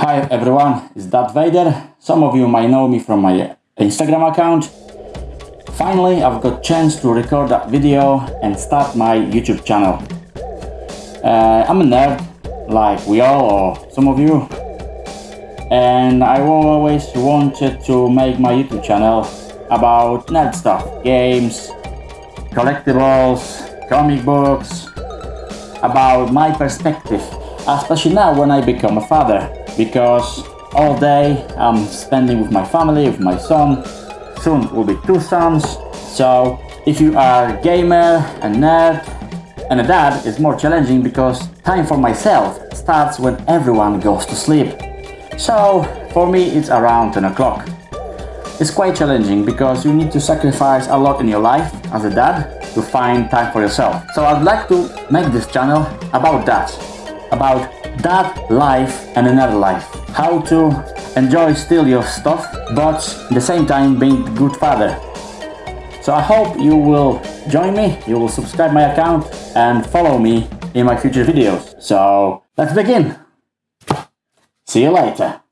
Hi everyone, it's Dad Vader. Some of you might know me from my Instagram account. Finally, I've got chance to record that video and start my YouTube channel. Uh, I'm a nerd, like we all or some of you. And I always wanted to make my YouTube channel about nerd stuff, games, collectibles, comic books, about my perspective, especially now when I become a father, because all day I'm spending with my family, with my son, soon will be two sons, so if you are a gamer, a nerd, and a dad, it's more challenging because time for myself starts when everyone goes to sleep. So for me it's around 10 o'clock. It's quite challenging because you need to sacrifice a lot in your life as a dad to find time for yourself. So I'd like to make this channel about that, about that life and another life. How to enjoy still your stuff, but at the same time being good father. So I hope you will join me, you will subscribe my account and follow me in my future videos. So let's begin. See you later.